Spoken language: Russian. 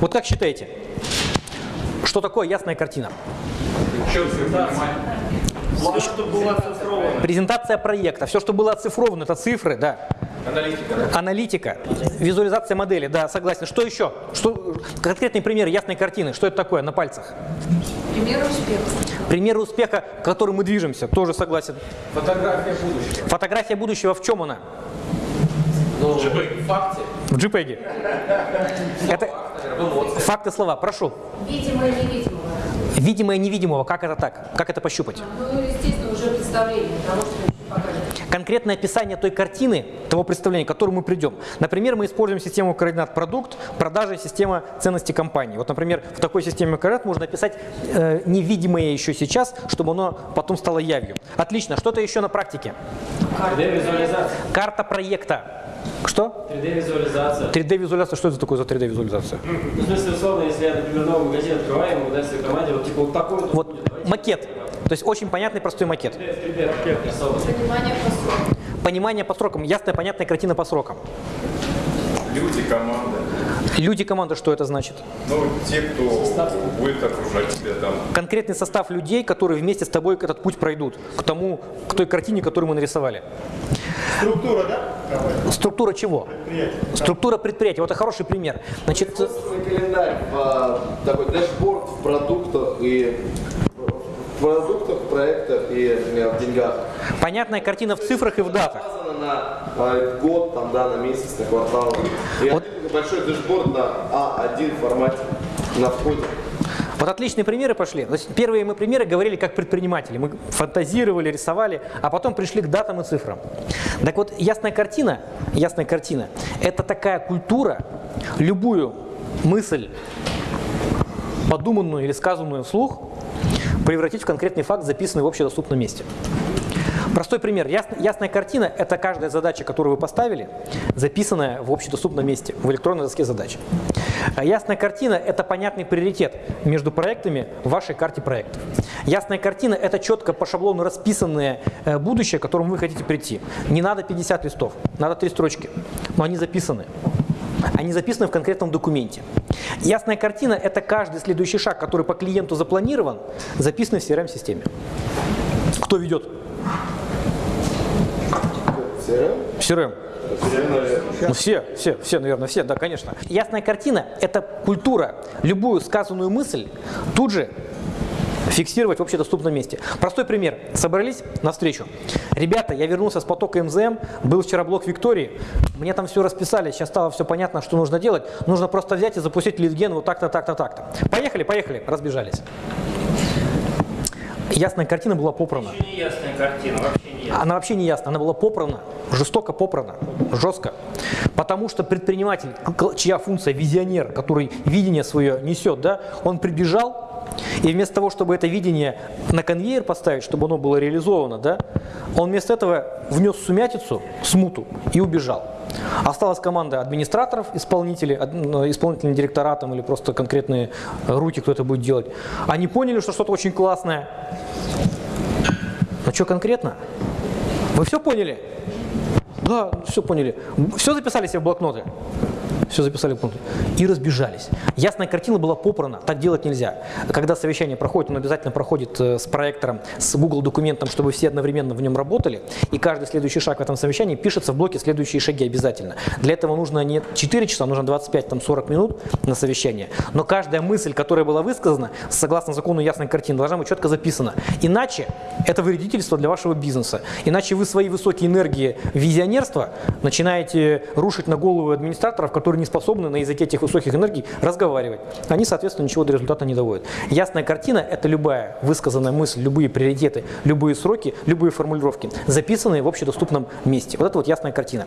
Вот как считаете, что такое ясная картина? Все, что было оцифровано. Презентация проекта, все, что было оцифровано, это цифры, да. Аналитика, да? Аналитика, визуализация модели, да, согласен. Что еще? Что, конкретный пример ясной картины, что это такое на пальцах? Примеры успеха. Примеры успеха, к которым мы движемся, тоже согласен. Фотография будущего. Фотография будущего в чем она? Ну, в факте. В JPEG. Это факты слова, прошу. Видимое и невидимое. Видимое невидимого, как это так? Как это пощупать? Ну, естественно, уже представление того, что. Конкретное описание той картины, того представления, к которому мы придем. Например, мы используем систему координат продукт, продажи, система ценности компании. Вот, например, в такой системе координат можно описать э, невидимое еще сейчас, чтобы оно потом стало явью. Отлично. Что-то еще на практике? 3D-визуализация. Карта проекта. Что? 3D-визуализация. 3D-визуализация. Что это такое за 3D-визуализация? Ну, в смысле, условно, если я, например, новый магазин открываю, могу дать своей команде, вот типа вот такой вот, Вот будет. Макет. То есть очень понятный, простой макет. 3D, 3D рисован. Понимание по срокам. Понимание по срокам, ясная, понятная картина по срокам. Люди, команда. Люди команды, что это значит? Ну, те, кто будет окружать тебя там. Конкретный состав людей, которые вместе с тобой этот путь пройдут к тому, к той картине, которую мы нарисовали. Структура, да? Структура чего? Структура предприятия. Вот это хороший пример. Значит, календарь, в, такой dashboard в продуктах и продуктах, проектах и э, в деньгах. понятная картина в цифрах и в датах. На э, год, там, да, на месяц, на квартал. И Вот. большой dashboard на А1 формате на входе. Вот отличные примеры пошли. Первые мы примеры говорили как предприниматели. Мы фантазировали, рисовали, а потом пришли к датам и цифрам. Так вот, ясная картина, ясная картина – это такая культура, любую мысль, подуманную или сказанную вслух, превратить в конкретный факт, записанный в общедоступном месте. Простой пример. Ясная, картина – это каждая задача, которую вы поставили, записанная в общедоступном месте, в электронной доске задач. А Ясная картина – это понятный приоритет между проектами в вашей карте проектов. Ясная картина – это четко по шаблону расписанное э, будущее, к которому вы хотите прийти. Не надо 50 листов, надо три строчки, но они записаны. Они записаны в конкретном документе. Ясная картина – это каждый следующий шаг, который по клиенту запланирован, записанный в CRM-системе. Кто ведет? CRM? CRM. CRM, наверное. Ну все, все, все, наверное, все, да, конечно. Ясная картина – это культура. Любую сказанную мысль тут же фиксировать в общедоступном месте. Простой пример. Собрались на встречу. Ребята, я вернулся с потока МЗМ, был вчера блок Виктории, мне там все расписали, сейчас стало все понятно, что нужно делать. Нужно просто взять и запустить литген вот так-то, так-то, так-то. Поехали, поехали, разбежались. Ясная картина была попрана. Вообще не ясная картина, вообще не ясная. Она вообще не ясна, она была попрана, жестоко попрана, жестко. Потому что предприниматель, чья функция визионер, который видение свое несет, да, он прибежал, и вместо того, чтобы это видение на конвейер поставить, чтобы оно было реализовано, да, он вместо этого внес сумятицу, смуту и убежал. Осталась команда администраторов, исполнителей, ад- ну, исполнительный директора там, или просто конкретные э, руки, кто это будет делать. Они поняли, что что-то очень классное. Но что конкретно? Вы все поняли? Да, все поняли. Все записали себе в блокноты? Все записали в блокноты. И разбежались. Ясная картина была попрана, так делать нельзя. Когда совещание проходит, оно обязательно проходит э, с проектором, с Google документом, чтобы все одновременно в нем работали. И каждый следующий шаг в этом совещании пишется в блоке следующие шаги обязательно. Для этого нужно не 4 часа, нужно 25-40 минут на совещание. Но каждая мысль, которая была высказана, согласно закону ясной картины, должна быть четко записана. Иначе это вредительство для вашего бизнеса. Иначе вы свои высокие энергии визионерства начинаете рушить на голову администраторов, которые не способны на языке этих высоких энергий разговаривать. Они, соответственно, ничего до результата не доводят. Ясная картина – это любая высказанная мысль, любые приоритеты, любые сроки, любые формулировки, записанные в общедоступном месте. Вот это вот ясная картина.